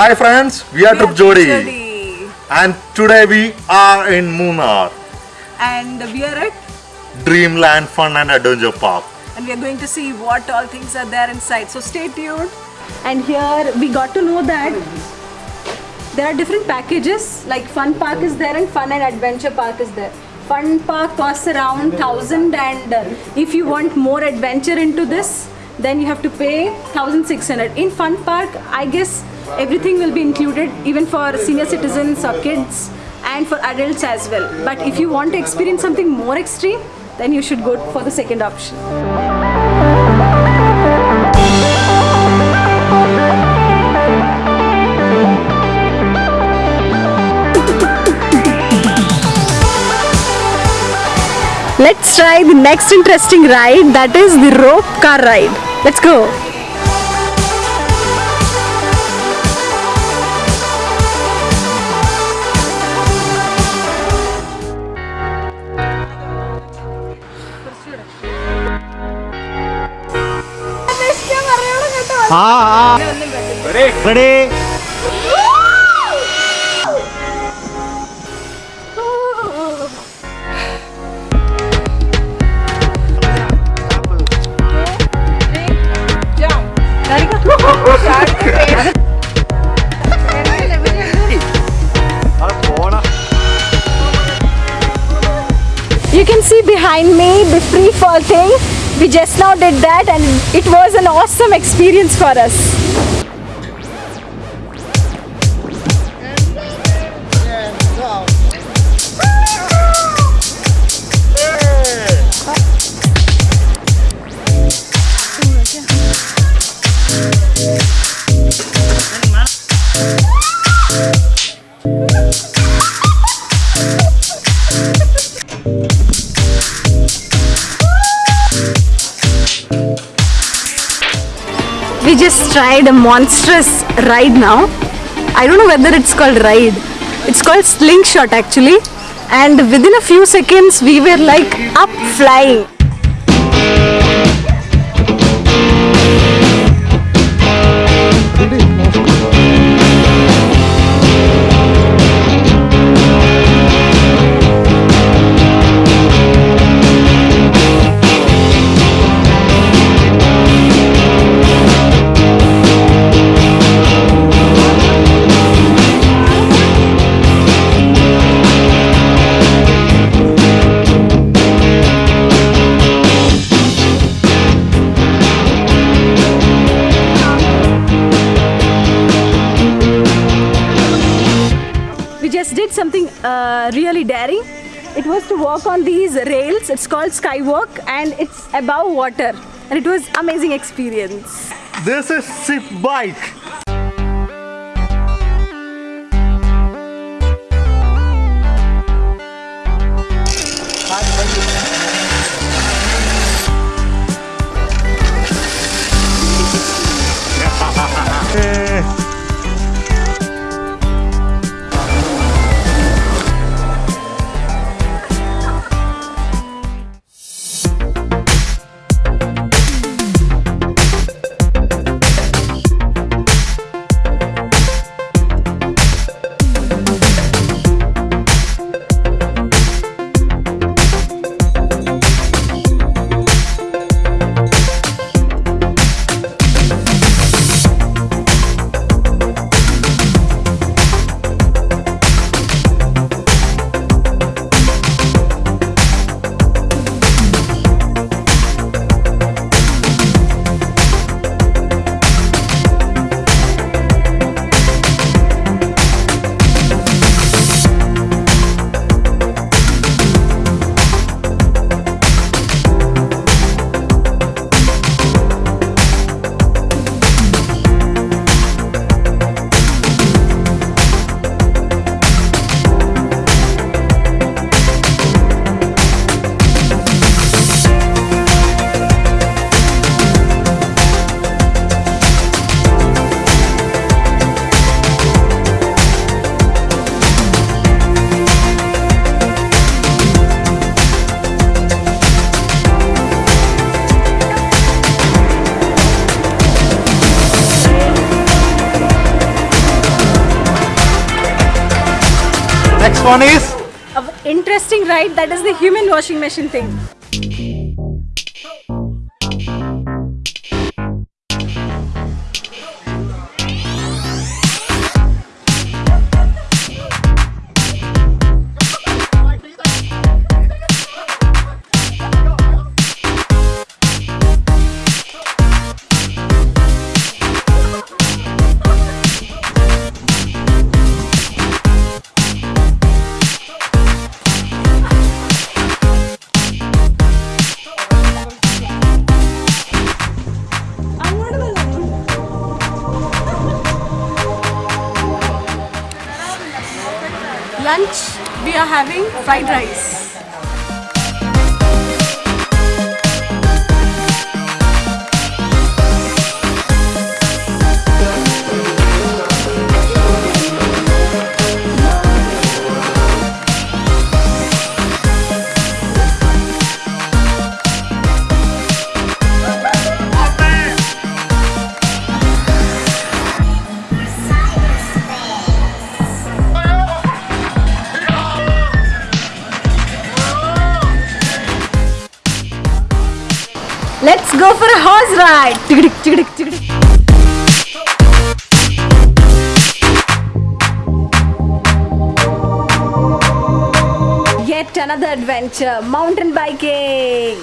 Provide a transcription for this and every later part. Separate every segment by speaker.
Speaker 1: Hi friends, we are Trip Jodi
Speaker 2: Jodi.
Speaker 1: and today we are in Munnar,
Speaker 2: And we are at
Speaker 1: Dreamland Fun and Adventure Park.
Speaker 2: and we are going to see what all things are there inside. So stay tuned. And here we got to know that there are different packages like Fun Park is there and Fun and Adventure Park is there. Fun Park costs around 1000 and uh, if you want more adventure into this then you have to pay 1600. In Fun Park I guess everything will be included even for senior citizens or kids and for adults as well. But if you want to experience something more extreme then you should go for the second option. Let's try the next interesting ride that is the rope car ride. Let's go.
Speaker 3: ആ ആ ready
Speaker 2: You can see behind me the free fall thing. we just now did that and it was an awesome experience for us. We tried a monstrous ride now. I don't know whether it's called ride. It's called slingshot actually. And within a few seconds we were like up flying. It was to walk on these rails. It's called Skywalk and it's above water. And it was amazing experience.
Speaker 1: This is Zip Bike. One is
Speaker 2: A interesting ride that is the human washing machine thing. Lunch, we are having fried rice. Yet another adventure, mountain biking.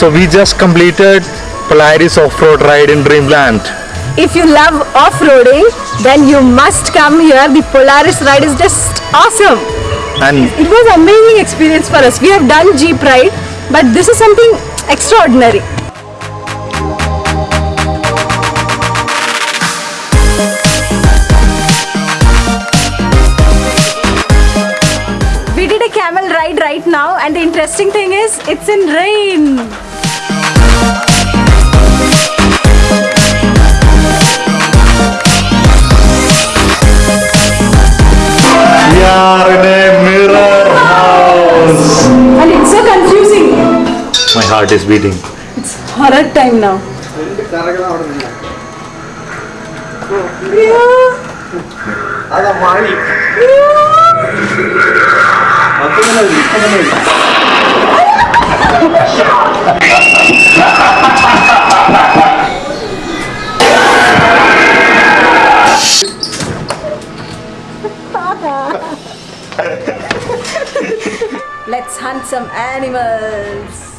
Speaker 1: so we just completed Polaris off-road ride in Dreamland.
Speaker 2: If you love off-roading, then you must come here. The Polaris ride is just awesome.
Speaker 1: And
Speaker 2: It was amazing experience for us. We have done Jeep ride, but this is something extraordinary. We did a camel ride right now and the interesting thing is it's in rain.
Speaker 1: heart is beating.
Speaker 2: It's horror time now. Let's hunt some animals.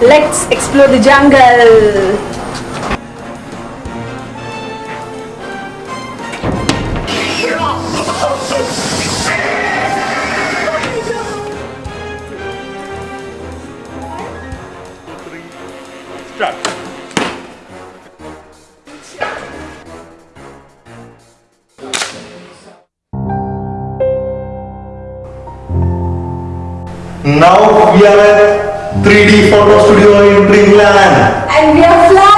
Speaker 2: Let's explore the jungle.
Speaker 1: Now we are at 3D photo studio in Dreamland.
Speaker 2: And we are flying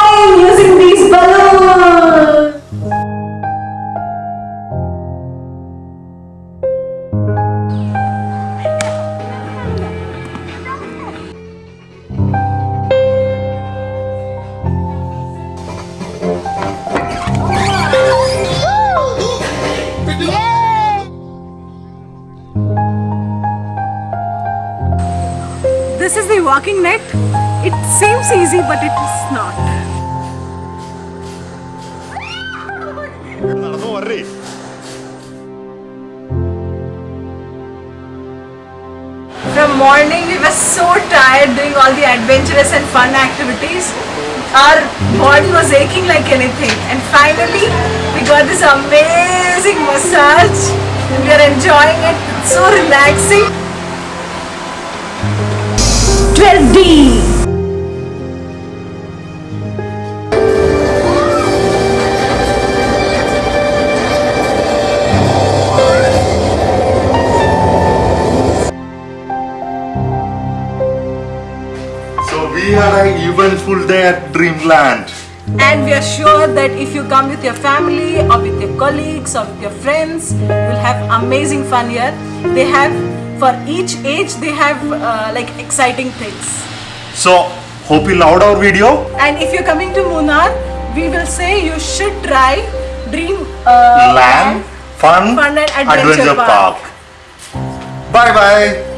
Speaker 2: This is the walking net. It seems easy, but it is not. From morning, we were so tired doing all the adventurous and fun activities. Our body was aching like anything, and finally, we got this amazing massage. And we are enjoying it. It's so relaxing. 12D.
Speaker 1: So we had an eventful day at Dreamland.
Speaker 2: And we are sure that if you come with your family or with your colleagues or with your friends, you'll have amazing fun here. They have, for each age, they have uh, like exciting things.
Speaker 1: So, hope you loved our video.
Speaker 2: And if you're coming to Munnar, we will say you should try Dream uh,
Speaker 1: Land, fun,
Speaker 2: Fun and Adventure
Speaker 1: Adventure
Speaker 2: Park.
Speaker 1: Park. Bye bye.